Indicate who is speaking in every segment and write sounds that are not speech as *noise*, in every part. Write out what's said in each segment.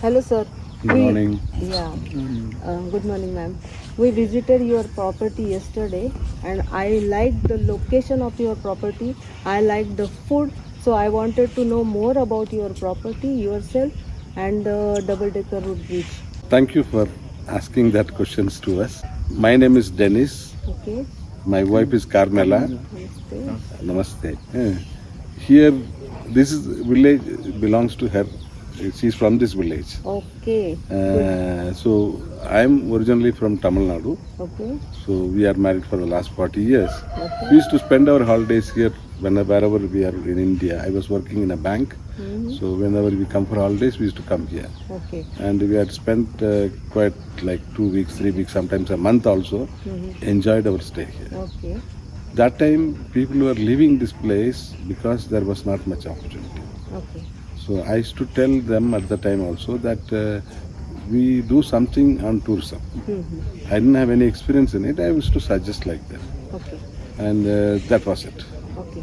Speaker 1: Hello, sir.
Speaker 2: Good
Speaker 1: We-
Speaker 2: morning.
Speaker 1: Yeah. Uh, good morning, ma'am. We visited your property yesterday, and I liked the location of your property. I liked the food, so I wanted to know more about your property, yourself, and the double-decker root bridge.
Speaker 2: Thank you for asking that questions to us. My name is Dennis.
Speaker 1: Okay.
Speaker 2: My wife is Carmela.
Speaker 1: Namaste.
Speaker 2: Namaste. Here, this is village belongs to her. She's from this village.
Speaker 1: Okay.
Speaker 2: Uh, so I am originally from Tamil Nadu.
Speaker 1: Okay.
Speaker 2: So we are married for the last 40 years.
Speaker 1: Okay.
Speaker 2: We used to spend our holidays here whenever wherever we are in India. I was working in a bank.
Speaker 1: Mhm.
Speaker 2: So whenever we come for holidays, we used to come here.
Speaker 1: Okay.
Speaker 2: and we had spent uh, quite like two weeks, three weeks, sometimes a month also.
Speaker 1: Mhm.
Speaker 2: Enjoyed our stay here.
Speaker 1: Okay.
Speaker 2: That time, people were leaving this place because there was not much opportunity.
Speaker 1: Okay.
Speaker 2: So I used to tell them at the time also that uh, we do something on tourism.
Speaker 1: Mhm.
Speaker 2: I didn't have any experience in it. I used to suggest like that,
Speaker 1: Okay.
Speaker 2: and uh, that was it.
Speaker 1: Okay.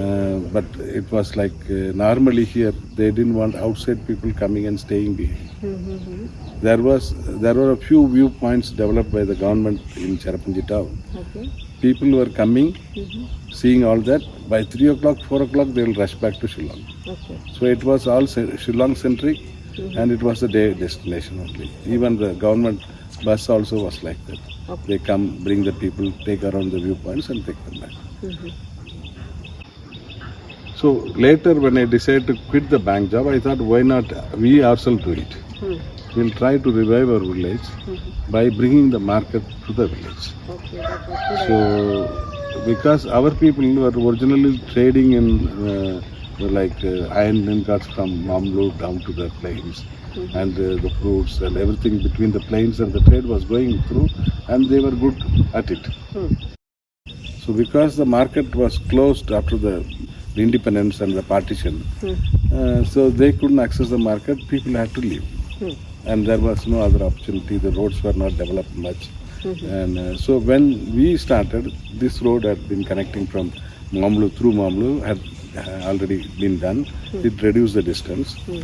Speaker 2: Uh, but it was like uh, normally here they didn't want outside people coming and staying behind.
Speaker 1: Mhm.
Speaker 2: There was there were a few viewpoints developed by the government in Cherrapunji town.
Speaker 1: Okay.
Speaker 2: People were coming,
Speaker 1: Mhm.
Speaker 2: seeing all that. By three o'clock, four o'clock, they will rush back to Shillong.
Speaker 1: Okay.
Speaker 2: So it was all Shillong centric,
Speaker 1: Mhm.
Speaker 2: and it was a day destination only. Even the government bus also was like that.
Speaker 1: Okay.
Speaker 2: They come, bring the people, take around the viewpoints, and take them back.
Speaker 1: Mhm.
Speaker 2: So later, when I decided to quit the bank job, I thought, why not we ourselves do it?
Speaker 1: Hmm.
Speaker 2: We'll try to revive our village
Speaker 1: Mhm.
Speaker 2: by bringing the market to the village.
Speaker 1: Okay.
Speaker 2: So, because our people were originally trading in uh, like uh, iron ingots from Mawmluh down to the plains,
Speaker 1: Mhm.
Speaker 2: and uh, the fruits and everything between the plains and the trade was going through, and they were good at it.
Speaker 1: Hmm.
Speaker 2: So, because the market was closed after the independence and the partition,
Speaker 1: Hmm.
Speaker 2: uh, so they couldn't access the market. People had to leave,
Speaker 1: Hmm.
Speaker 2: And there was no other opportunity. The roads were not developed much.
Speaker 1: Mhm.
Speaker 2: And uh, so when we started, this road had been connecting from Mawmluh through Mawmluh had uh, already been done. It reduced the distance.
Speaker 1: Hmm.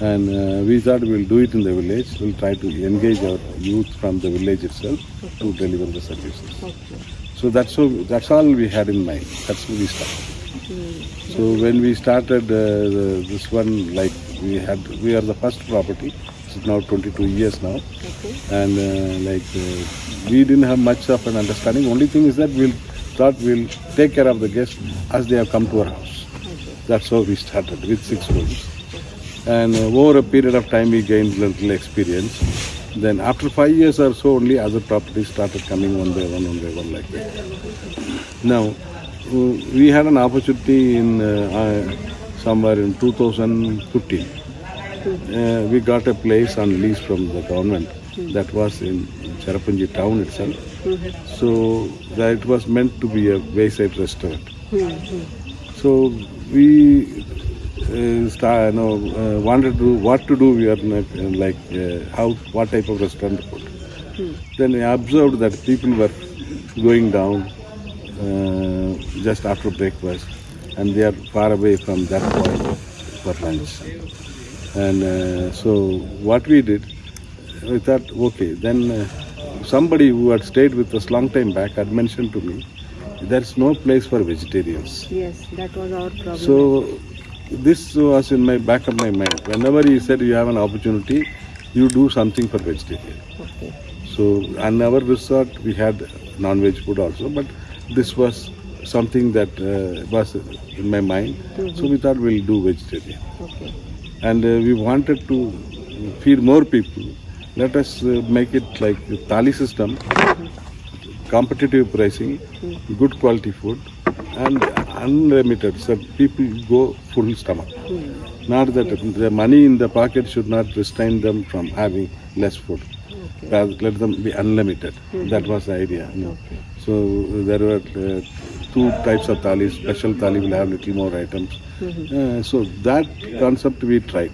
Speaker 2: And uh, we thought we'll do it in the village. We'll try to engage our youth from the village itself to deliver the services.
Speaker 1: Okay.
Speaker 2: So that's so that's all we had in mind. That's how we started.
Speaker 1: Hmm.
Speaker 2: So when we started uh, the, this one, like we had, we are the first property. It's now 22 years now
Speaker 1: Okay.
Speaker 2: and uh, like uh, we didn't have much of an understanding. Only thing is that we'll thought we'll take care of the guests as they have come to our house.
Speaker 1: Okay.
Speaker 2: That's how we started with six rooms. And uh, over a period of time, we gained little experience. Then after five years or so, only other properties started coming one by one, one by one like that. Now, we had an opportunity in uh, uh, somewhere in 2015. Uh, we got a place on lease from the government that was in Cherrapunji town itself. So that it was meant to be a wayside restaurant. So we uh, start, you know, uh, wanted to what to do. We are uh, like uh, how what type of restaurant to put.
Speaker 1: Hmm.
Speaker 2: Then I observed that people were going down uh, just after breakfast, and they are far away from that point for lunch. And uh, so what we did, we thought, okay, then uh, somebody who had stayed with us long time back had mentioned to me, there's no place for vegetarians.
Speaker 1: Yes, that was our problem.
Speaker 2: So this was in my back of my mind. Whenever he said you have an opportunity, you do something for vegetarian.
Speaker 1: okay.
Speaker 2: So on our resort we had non-veg food also, but this was something that uh, was in my mind. So we thought we'll do vegetarian,
Speaker 1: Okay.
Speaker 2: And uh, we wanted to feed more people. Let us uh, make it like a thali system, competitive pricing, good quality food, and unlimited. So people go full stomach.
Speaker 1: Hmm.
Speaker 2: Not that the money in the pocket should not restrain them from having less food.
Speaker 1: Okay.
Speaker 2: Let them be unlimited. That was the idea. you know. So uh, there were uh, two types of thalis. Special thali will have little more items. Uh, so that concept we tried,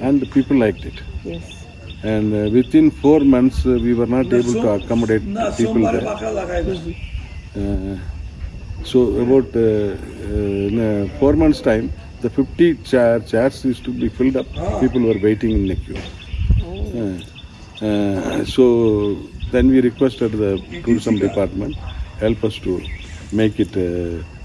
Speaker 2: and people liked it.
Speaker 1: Yes.
Speaker 2: And uh, within four months, uh, we were not able to accommodate people there. Uh, so about uh, four months' time, the 50 chair, chairs used to be filled up. People were waiting in the queue.
Speaker 1: Oh.
Speaker 2: So then we requested the tourism department help us to make it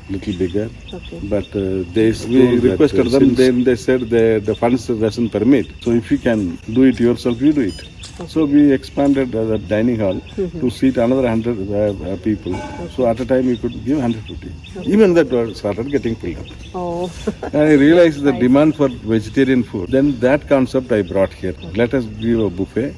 Speaker 2: little bigger.
Speaker 1: Okay.
Speaker 2: But uh, they we requested them. Then they said the the funds doesn't permit. So if you can do it yourself, you do it. So we expanded uh, the dining hall to seat another hundred uh, uh, people. So at a time we could give 150. Even that started getting filled up.
Speaker 1: Oh.
Speaker 2: And *laughs* I realized the demand for vegetarian food. Then that concept I brought here. Let us give a buffet,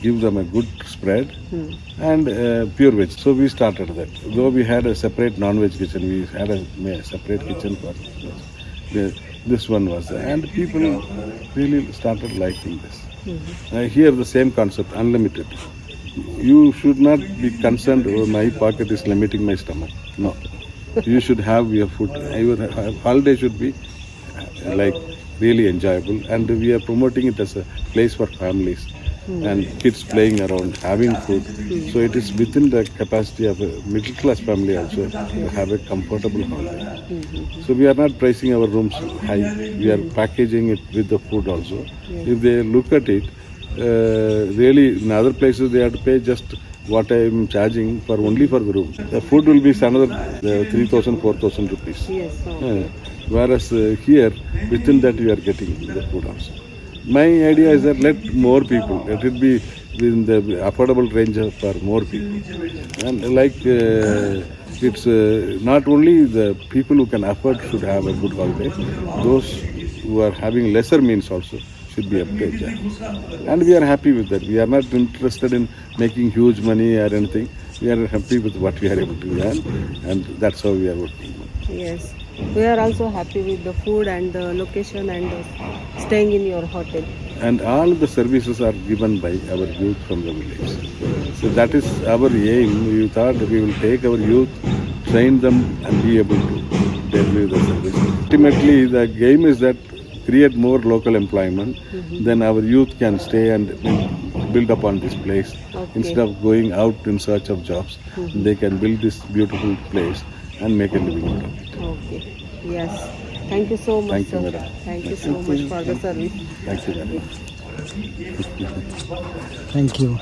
Speaker 2: give them a good spread,
Speaker 1: Hmm.
Speaker 2: and uh, pure veg. So we started that. Though we had a separate non-veg kitchen, we had a, a separate kitchen for the, this one was there. And people really started liking this. Uh, here the same concept, unlimited. You should not be concerned, oh, my pocket is limiting my stomach. No. you should have your food. Your holiday should be uh, like really enjoyable. And we are promoting it as a place for families and kids playing around, having food. So it is within the capacity of a middle class family also to have a comfortable holiday. So we are not pricing our rooms high. We are packaging it with the food also. If they look at it, uh, really in other places they have to pay just what I am charging for only for the room. The food will be another uh, 3,000, 4,000 rupees.
Speaker 1: Yes. Oh.
Speaker 2: Uh, whereas uh, here, within that you are getting the food also. My idea is that let more people, let it be within the affordable range for more people. And like uh, it's uh, not only the people who can afford should have a good holiday, those who are having lesser means also should be to. And we are happy with that. We are not interested in making huge money or anything. We are happy with what we are able to earn, and that's how we are working.
Speaker 1: Yes. We are also happy with the food and the location and uh, staying in your hotel.
Speaker 2: and all the services are given by our youth from the village. So that is our aim. We thought we will take our youth, train them, and be able to deliver the service. Ultimately, the game is that create more local employment, then our youth can stay and build upon this place.
Speaker 1: Okay.
Speaker 2: Instead of going out in search of jobs, mm-hmm. they can build this beautiful place and make a living out of it.
Speaker 1: Okay. Yes. Thank you so much,
Speaker 2: Thank you,
Speaker 1: sir.
Speaker 2: madam.
Speaker 1: Thank you so much for the service.
Speaker 2: Thank you very.
Speaker 3: Thank you.